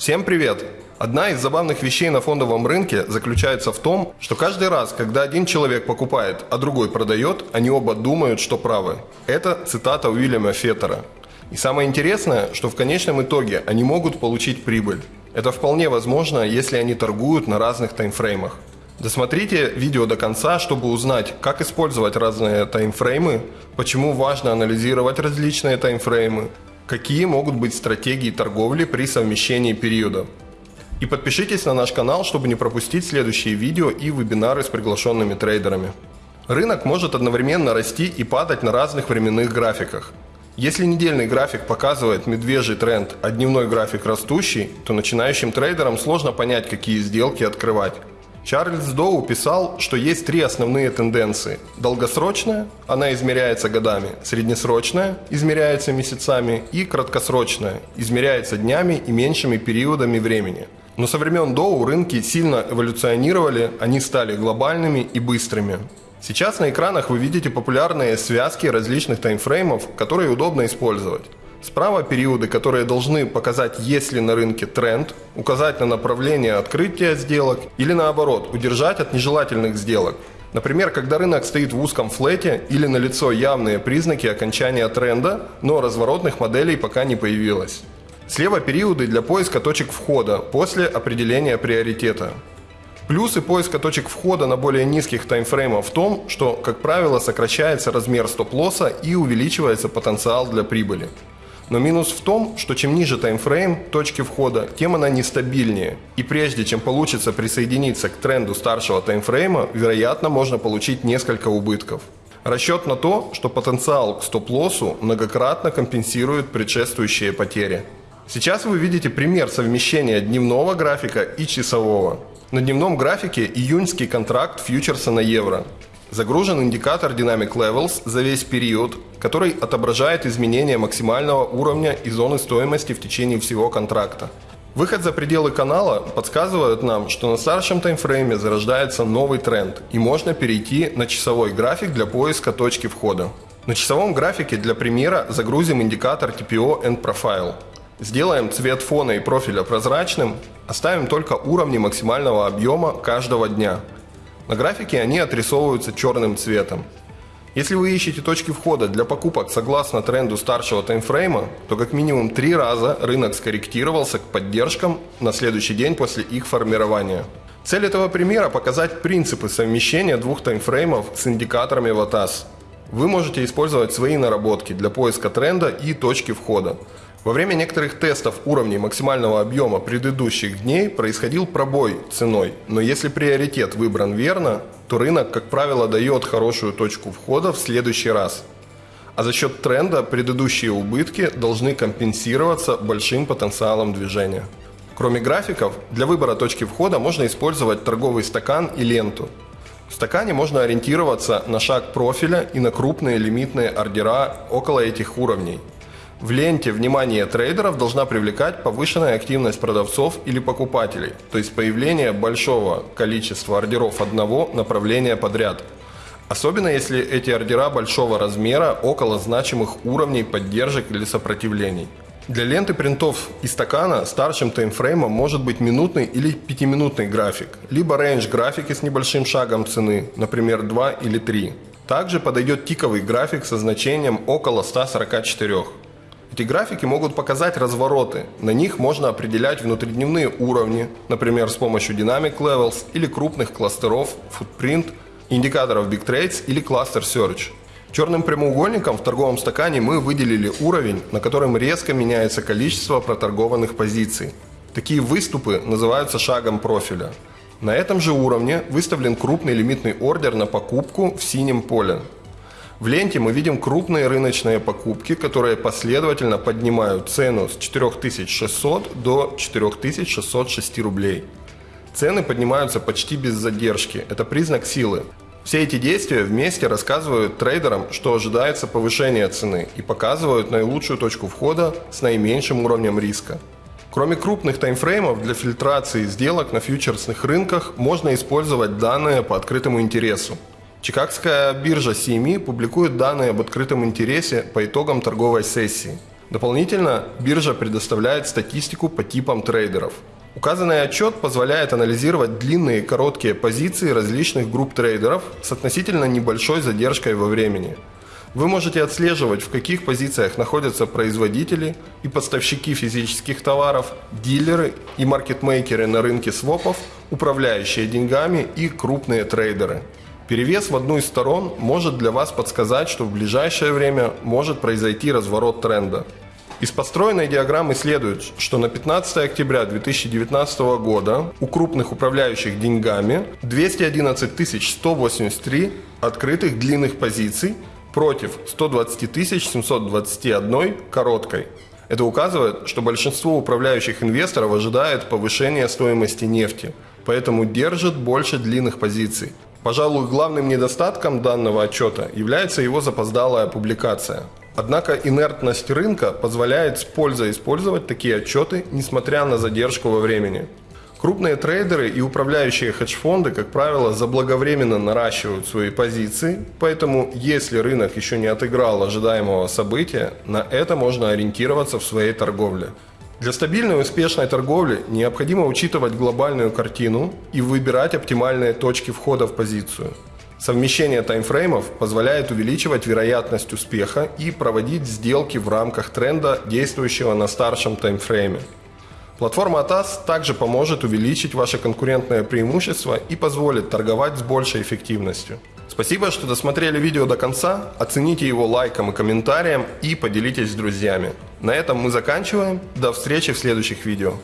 Всем привет! Одна из забавных вещей на фондовом рынке заключается в том, что каждый раз, когда один человек покупает, а другой продает, они оба думают, что правы. Это цитата Уильяма Феттера. И самое интересное, что в конечном итоге они могут получить прибыль. Это вполне возможно, если они торгуют на разных таймфреймах. Досмотрите видео до конца, чтобы узнать, как использовать разные таймфреймы, почему важно анализировать различные таймфреймы, какие могут быть стратегии торговли при совмещении периода. И подпишитесь на наш канал, чтобы не пропустить следующие видео и вебинары с приглашенными трейдерами. Рынок может одновременно расти и падать на разных временных графиках. Если недельный график показывает медвежий тренд, а дневной график растущий, то начинающим трейдерам сложно понять, какие сделки открывать. Чарльз Доу писал, что есть три основные тенденции. Долгосрочная, она измеряется годами, среднесрочная, измеряется месяцами и краткосрочная, измеряется днями и меньшими периодами времени. Но со времен Доу рынки сильно эволюционировали, они стали глобальными и быстрыми. Сейчас на экранах вы видите популярные связки различных таймфреймов, которые удобно использовать. Справа периоды, которые должны показать, есть ли на рынке тренд, указать на направление открытия сделок или наоборот, удержать от нежелательных сделок. Например, когда рынок стоит в узком флете или налицо явные признаки окончания тренда, но разворотных моделей пока не появилось. Слева периоды для поиска точек входа после определения приоритета. Плюсы поиска точек входа на более низких таймфреймах в том, что, как правило, сокращается размер стоп-лосса и увеличивается потенциал для прибыли. Но минус в том, что чем ниже таймфрейм точки входа, тем она нестабильнее. И прежде чем получится присоединиться к тренду старшего таймфрейма, вероятно, можно получить несколько убытков. Расчет на то, что потенциал к стоп-лоссу многократно компенсирует предшествующие потери. Сейчас вы видите пример совмещения дневного графика и часового. На дневном графике июньский контракт фьючерса на евро. Загружен индикатор Dynamic Levels за весь период, который отображает изменение максимального уровня и зоны стоимости в течение всего контракта. Выход за пределы канала подсказывает нам, что на старшем таймфрейме зарождается новый тренд и можно перейти на часовой график для поиска точки входа. На часовом графике для примера загрузим индикатор TPO End Profile. Сделаем цвет фона и профиля прозрачным, оставим только уровни максимального объема каждого дня. На графике они отрисовываются черным цветом. Если вы ищете точки входа для покупок согласно тренду старшего таймфрейма, то как минимум три раза рынок скорректировался к поддержкам на следующий день после их формирования. Цель этого примера – показать принципы совмещения двух таймфреймов с индикаторами VATAS. Вы можете использовать свои наработки для поиска тренда и точки входа. Во время некоторых тестов уровней максимального объема предыдущих дней происходил пробой ценой, но если приоритет выбран верно, то рынок, как правило, дает хорошую точку входа в следующий раз. А за счет тренда предыдущие убытки должны компенсироваться большим потенциалом движения. Кроме графиков, для выбора точки входа можно использовать торговый стакан и ленту. В стакане можно ориентироваться на шаг профиля и на крупные лимитные ордера около этих уровней – в ленте внимание трейдеров должна привлекать повышенная активность продавцов или покупателей, то есть появление большого количества ордеров одного направления подряд. Особенно если эти ордера большого размера около значимых уровней поддержек или сопротивлений. Для ленты принтов и стакана старшим таймфреймом может быть минутный или пятиминутный график, либо range графики с небольшим шагом цены, например 2 или 3. Также подойдет тиковый график со значением около 144. Эти графики могут показать развороты. На них можно определять внутридневные уровни, например, с помощью Dynamic Levels или крупных кластеров, Footprint, индикаторов Big Trades или Cluster Search. Черным прямоугольником в торговом стакане мы выделили уровень, на котором резко меняется количество проторгованных позиций. Такие выступы называются шагом профиля. На этом же уровне выставлен крупный лимитный ордер на покупку в синем поле. В ленте мы видим крупные рыночные покупки, которые последовательно поднимают цену с 4600 до 4606 рублей. Цены поднимаются почти без задержки. Это признак силы. Все эти действия вместе рассказывают трейдерам, что ожидается повышение цены и показывают наилучшую точку входа с наименьшим уровнем риска. Кроме крупных таймфреймов для фильтрации сделок на фьючерсных рынках можно использовать данные по открытому интересу. Чикагская биржа CME публикует данные об открытом интересе по итогам торговой сессии. Дополнительно биржа предоставляет статистику по типам трейдеров. Указанный отчет позволяет анализировать длинные и короткие позиции различных групп трейдеров с относительно небольшой задержкой во времени. Вы можете отслеживать, в каких позициях находятся производители и поставщики физических товаров, дилеры и маркетмейкеры на рынке свопов, управляющие деньгами и крупные трейдеры. Перевес в одну из сторон может для вас подсказать, что в ближайшее время может произойти разворот тренда. Из построенной диаграммы следует, что на 15 октября 2019 года у крупных управляющих деньгами 211 183 открытых длинных позиций против 120 721 короткой. Это указывает, что большинство управляющих инвесторов ожидает повышения стоимости нефти, поэтому держит больше длинных позиций. Пожалуй, главным недостатком данного отчета является его запоздалая публикация. Однако инертность рынка позволяет с пользой использовать такие отчеты, несмотря на задержку во времени. Крупные трейдеры и управляющие хедж-фонды, как правило, заблаговременно наращивают свои позиции, поэтому если рынок еще не отыграл ожидаемого события, на это можно ориентироваться в своей торговле. Для стабильной и успешной торговли необходимо учитывать глобальную картину и выбирать оптимальные точки входа в позицию. Совмещение таймфреймов позволяет увеличивать вероятность успеха и проводить сделки в рамках тренда, действующего на старшем таймфрейме. Платформа ATAS также поможет увеличить ваше конкурентное преимущество и позволит торговать с большей эффективностью. Спасибо, что досмотрели видео до конца, оцените его лайком и комментарием и поделитесь с друзьями. На этом мы заканчиваем, до встречи в следующих видео.